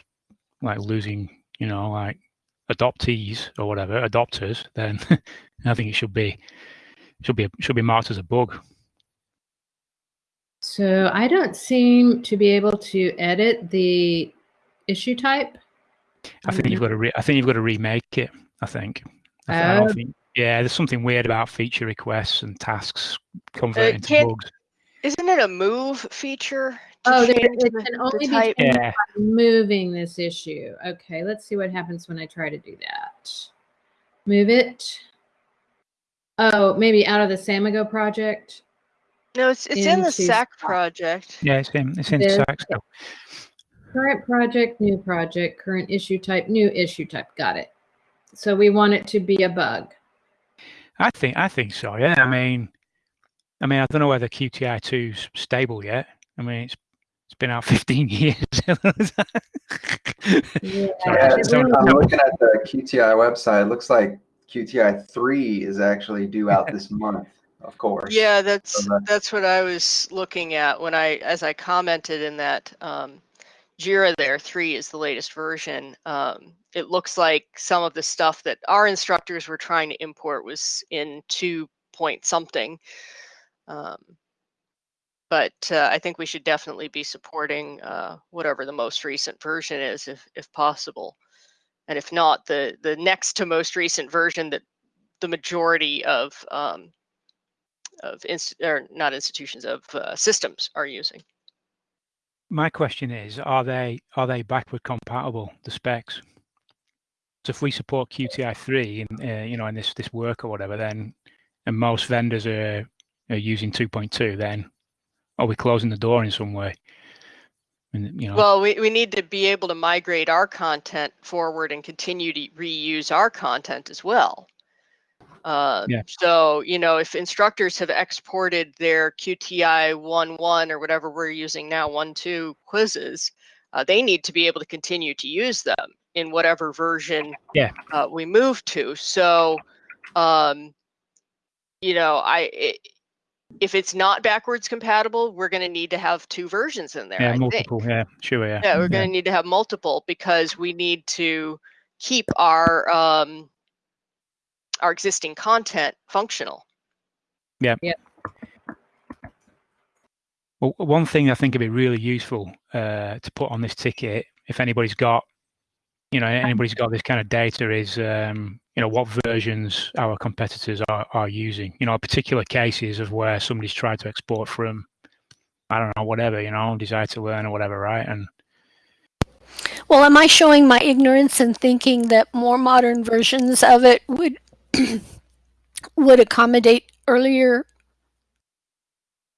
like losing, you know, like adoptees or whatever, adopters, then I think it should be should be should be marked as a bug. So I don't seem to be able to edit the issue type. I think you've got to. Re- I think you've got to remake it. I think. I oh. think, yeah, there's something weird about feature requests and tasks converting uh, to bugs. Isn't it a move feature? Oh, there, it can only be yeah. moving this issue. Okay, let's see what happens when I try to do that. Move it. Oh, maybe out of the Samigo project. No, it's it's in the SAK project. Yeah, it's in it's in This- SAK still. Current project, new project, current issue type, new issue type. Got it. So we want it to be a bug. I think I think so. Yeah, I mean, I mean, I don't know whether QTI 2's stable yet. I mean, it's It's been out 15 years. yeah, so I'm looking at the QTI website. It looks like QTI 3 is actually due out this month, of course. Yeah, that's so that's what I was looking at when I as I commented in that um, Jira there, 3 is the latest version. Um, it looks like some of the stuff that our instructors were trying to import was in 2 point something. Um, but uh, I think we should definitely be supporting uh, whatever the most recent version is, if if possible, and if not, the the next to most recent version that the majority of um, of inst- or not institutions of uh, systems are using. My question is: Are they are they backward compatible? The specs. So if we support QTI three in uh, you know in this this work or whatever, then and most vendors are, are using 2.2, then are we closing the door in some way? And, you know. Well, we, we need to be able to migrate our content forward and continue to reuse our content as well. Uh, yeah. So, you know, if instructors have exported their QTI 1.1 or whatever we're using now, 1.2 quizzes, uh, they need to be able to continue to use them in whatever version yeah. uh, we move to. So, um, you know, I it, if it's not backwards compatible, we're going to need to have two versions in there. Yeah, I multiple. Think. Yeah, sure. Yeah. Yeah, we're going to need to have multiple because we need to keep our um, our existing content functional. Yeah. Yeah. Well, one thing I think would be really useful uh, to put on this ticket, if anybody's got, you know, anybody's got this kind of data, is um, you know what versions our competitors are, are using you know particular cases of where somebody's tried to export from i don't know whatever you know Desire2Learn or whatever right and well am i showing my ignorance in thinking that more modern versions of it would would accommodate earlier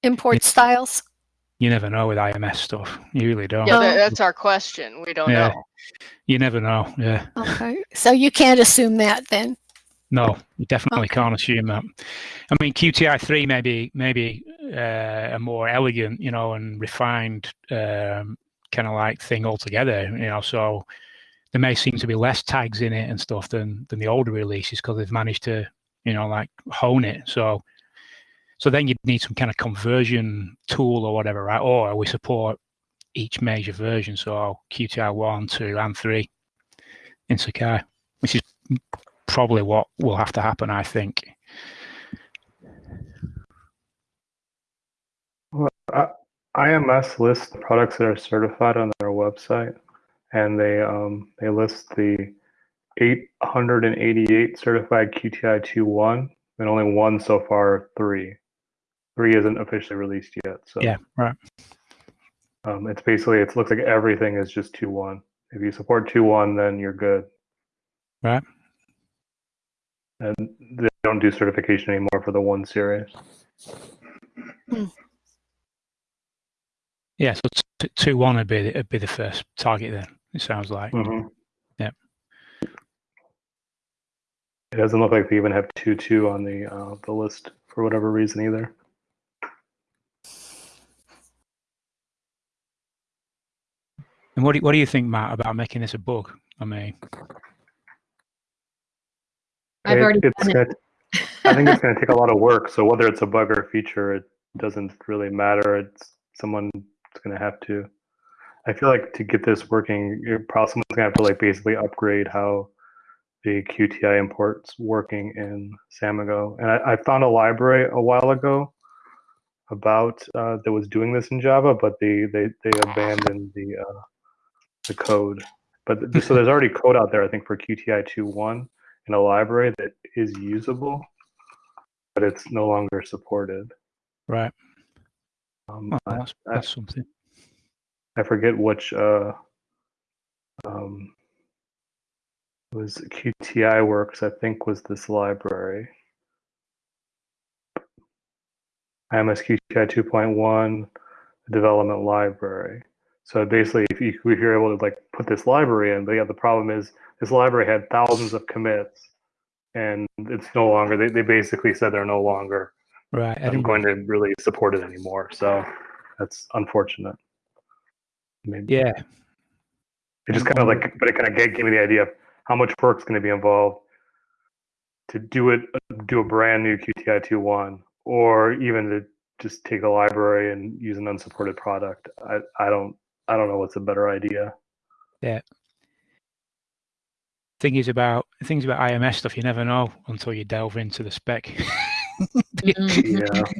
import styles you never know with ims stuff you really don't yeah that's our question we don't yeah. know you never know. Yeah. Okay. So you can't assume that then. No, you definitely okay. can't assume that. I mean, QTI three maybe maybe uh, a more elegant, you know, and refined um, kind of like thing altogether. You know, so there may seem to be less tags in it and stuff than than the older releases because they've managed to, you know, like hone it. So, so then you'd need some kind of conversion tool or whatever, right? Or we support each major version, so QTI 1, 2, and 3 in Sakai, which is probably what will have to happen, I think. Well, IMS lists products that are certified on their website, and they um, they list the 888 certified QTI 2.1, and only one so far, three. Three isn't officially released yet. So yeah, right. Um, it's basically it looks like everything is just two one. If you support two one, then you're good. Right. And they don't do certification anymore for the one series. Hmm. Yeah, so t- two one would be would be the first target then. It sounds like. Mm-hmm. Yeah. It doesn't look like they even have two two on the uh, the list for whatever reason either. And what do, what do you think, Matt, about making this a bug? I mean, I've it, already it's gonna, I think it's going to take a lot of work. So whether it's a bug or a feature, it doesn't really matter. It's someone's going to have to. I feel like to get this working, you're probably someone's going to have to like basically upgrade how the QTI imports working in Samigo. And I, I found a library a while ago about uh, that was doing this in Java, but they they they abandoned the uh, the code. But so there's already code out there, I think, for QTI 2.1 in a library that is usable, but it's no longer supported. Right. Um, oh, that's, that's something. I forget which. Uh, um, was QTI Works, I think, was this library. IMS QTI 2.1, development library. So basically, if, you, if you're able to like put this library in, but yeah, the problem is this library had thousands of commits, and it's no longer. They, they basically said they're no longer right. I'm going to really support it anymore. So that's unfortunate. Maybe. Yeah. It just kind of like, but it kind of gave, gave me the idea of how much work's going to be involved to do it, do a brand new QTI 2.1, or even to just take a library and use an unsupported product. I, I don't, I don't know what's a better idea. Yeah. Thing is about things about IMS stuff, you never know until you delve into the spec. Mhm.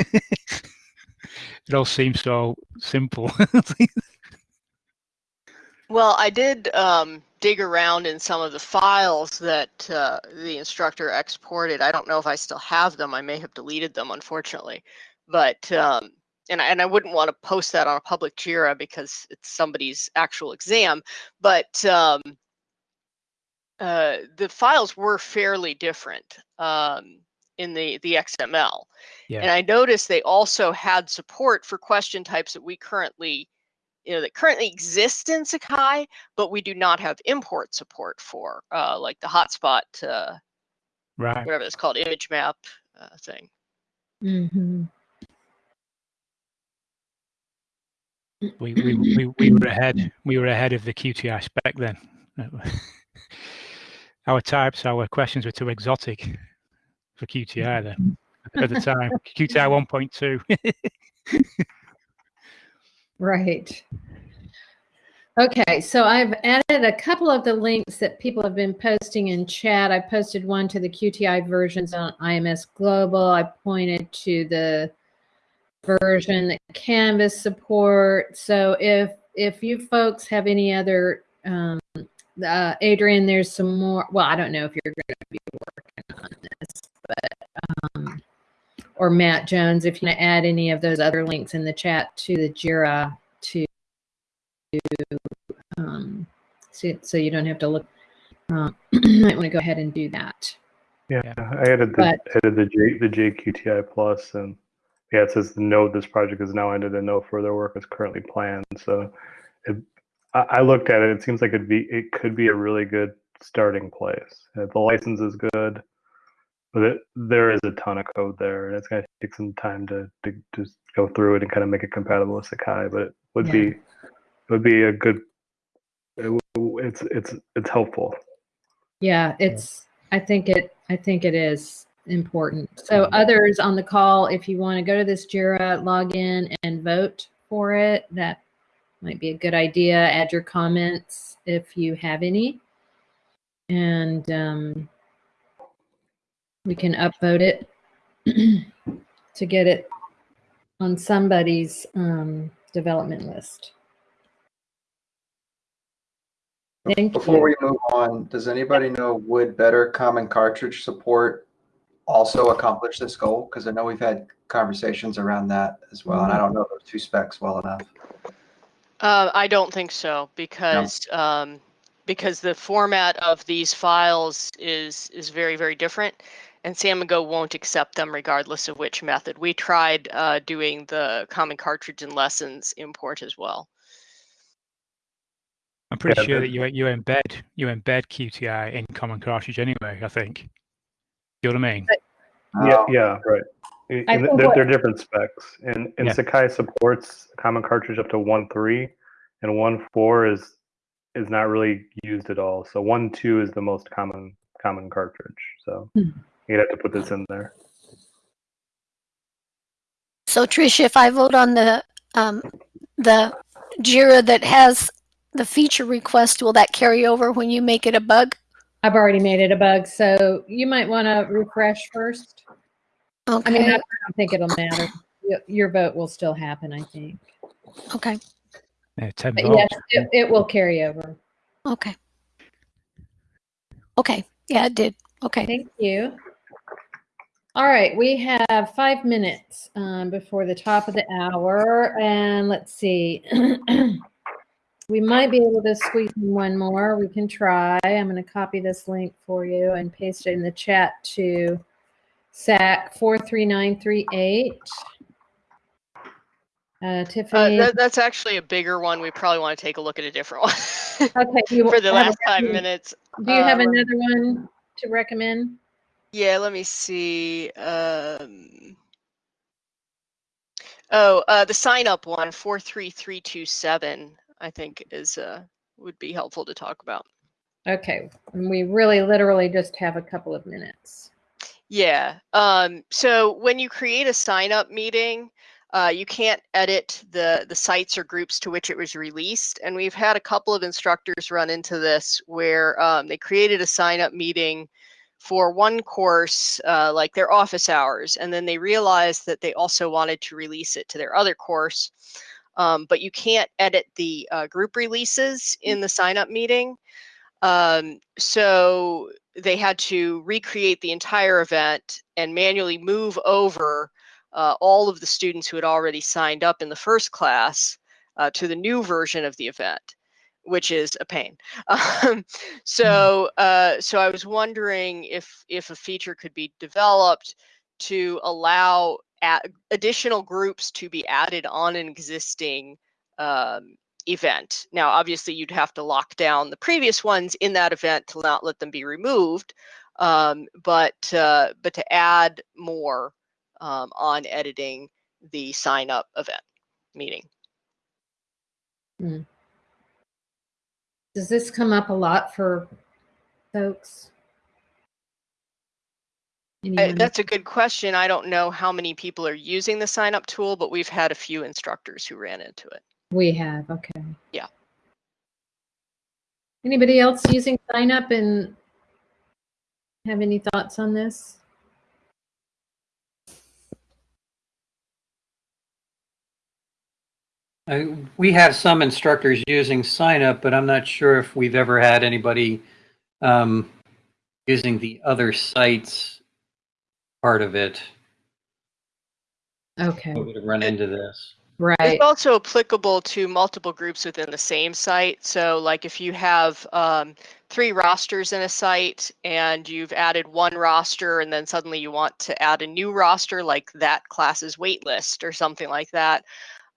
Yeah. it all seems so simple. Well, I did um, dig around in some of the files that uh, the instructor exported. I don't know if I still have them. I may have deleted them, unfortunately. But um, and I, and I wouldn't want to post that on a public Jira because it's somebody's actual exam. But um, uh, the files were fairly different um, in the the XML. Yeah. And I noticed they also had support for question types that we currently you know, that currently exist in Sakai, but we do not have import support for, uh, like the hotspot, uh, right. whatever it's called, image map uh, thing. Mm-hmm. We, we, we, we were ahead. We were ahead of the QTI spec then. Our types, our questions were too exotic for QTI then at the time. QTI 1.2. Right. Okay, so I've added a couple of the links that people have been posting in chat. I posted one to the QTI versions on IMS Global. I pointed to the version that Canvas support. So if if you folks have any other, um, uh, Adrian, there's some more. Well, I don't know if you're going to be working on this, but um, or Matt Jones, if you want to add any of those other links in the chat to the Jira to um, so, so you don't have to look. Um, might want to go ahead and do that. Yeah, I added the But- added the J the JQTI plus and yeah, it says note this project is now ended and no further work is currently planned. So it, I, I looked at it. It seems like it'd be it could be a really good starting place. The license is good, but it, there is a ton of code there, and it's gonna take some time to to just go through it and kind of make it compatible with Sakai. But it would Yeah. be it would be a good. It, it's it's it's helpful. Yeah, it's. I think it. I think it is important. So others on the call, if you want to go to this Jira, log in and vote for it, that might be a good idea. Add your comments if you have any, and um, we can upvote it to get it on somebody's um, development list. Thank Before you. we move on, does anybody know would better common cartridge support also accomplish this goal? Because I know we've had conversations around that as well, and I don't know those two specs well enough. Uh, I don't think so because um, because the format of these files is is very very different, and Samigo won't accept them regardless of which method. We tried uh, doing the common cartridge and lessons import as well. I'm pretty Yeah, sure that you you embed you embed QTI in Common Cartridge anyway. I think. You know what I mean? Yeah, Um, yeah, right. And I and think they're, what- they're different specs. And, and Yeah. Sakai supports common cartridge up to 1.3, and 1.4 is is not really used at all. So 1.2 is the most common common cartridge. So Hmm. You'd have to put this in there. So Tricia, if I vote on the um, the Jira that has the feature request, will that carry over when you make it a bug? I've already made it a bug, so you might want to refresh first. I mean, I don't think it'll matter. Your vote will still happen, I think. okay. Yeah, ten But votes. yes, it, it will carry over. Okay. Okay. Yeah, it did. Okay. Thank you. All right, we have five minutes um, before the top of the hour, and let's see. we might be able to squeeze in one more. We can try. I'm going to copy this link for you and paste it in the chat to SAK 43938. Uh, Uh, Tiffany, that, that's actually a bigger one. We probably want to take a look at a different one okay, for the last five minutes. Do you have Uh, another one to recommend? Yeah, let me see. Um, oh, uh, the sign up one, 43327. I think is uh, would be helpful to talk about. Okay, and we really literally just have a couple of minutes. Yeah. Um, so when you create a sign up meeting, uh, you can't edit the the sites or groups to which it was released. And we've had a couple of instructors run into this where um, they created a sign up meeting for one course, uh, like their office hours, and then they realized that they also wanted to release it to their other course. Um, but you can't edit the uh, group releases in the sign up meeting. Um, so they had to recreate the entire event and manually move over uh, all of the students who had already signed up in the first class uh, to the new version of the event, which is a pain. Um, so, uh, so I was wondering if if a feature could be developed to allow additional groups to be added on an existing um, event. Now, obviously, you'd have to lock down the previous ones in that event to not let them be removed, um, but uh, but to add more um, on editing the sign up event meeting. Hmm. Does this come up a lot for folks? I, uh, that's a good question. I don't know how many people are using the sign up tool, but we've had a few instructors who ran into it. We have, okay. Yeah. Anybody else using sign up and have any thoughts on this? Uh, we have some instructors using sign up, but I'm not sure if we've ever had anybody um, using the other sites part of it. Okay. We would run into this. Right. It's also applicable to multiple groups within the same site. So like if you have um, three rosters in a site and you've added one roster and then suddenly you want to add a new roster like that class's waitlist or something like that,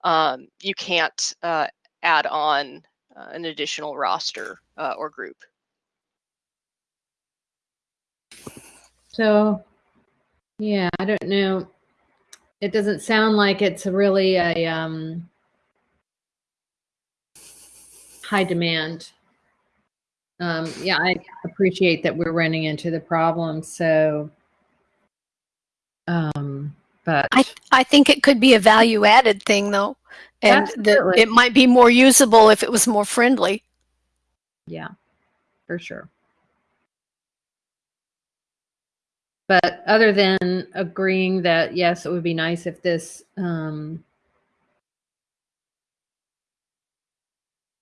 um, you can't uh, add on uh, an additional roster uh, or group. So, yeah, I don't know it doesn't sound like it's really a um, high demand. Um, yeah, I appreciate that we're running into the problem. So, um, but I I think it could be a value added thing though, and that it might be more usable if it was more friendly. Yeah, for sure. But other than agreeing that, yes, it would be nice if this um,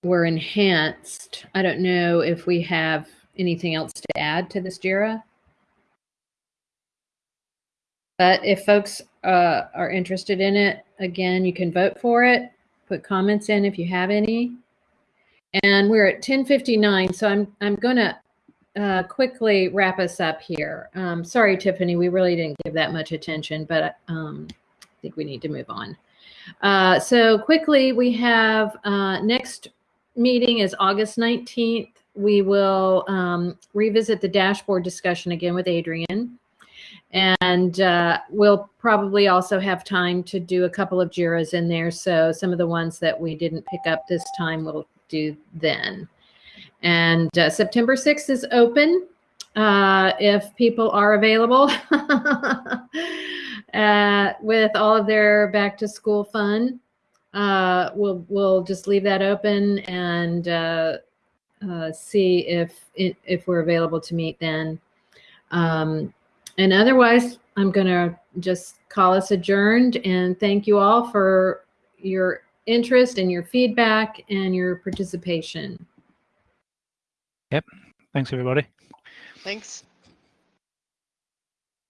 were enhanced, I don't know if we have anything else to add to this JIRA. But if folks uh, are interested in it, again, you can vote for it, put comments in if you have any. And we're at 1059, so I'm, I'm going to uh, quickly wrap us up here. Um, sorry, Tiffany, we really didn't give that much attention, but um, I think we need to move on. Uh, so quickly, we have uh, next meeting is August 19th. We will um, revisit the dashboard discussion again with Adrian. And uh, we'll probably also have time to do a couple of JIRAs in there. So some of the ones that we didn't pick up this time, we'll do then. And uh, September 6th is open uh, if people are available uh, with all of their back to school fun. Uh, we'll we'll just leave that open and uh, see if if we're available to meet then. Um, and otherwise, I'm going to just call us adjourned and thank you all for your interest and your feedback and your participation. Yep. Thanks, everybody. Thanks.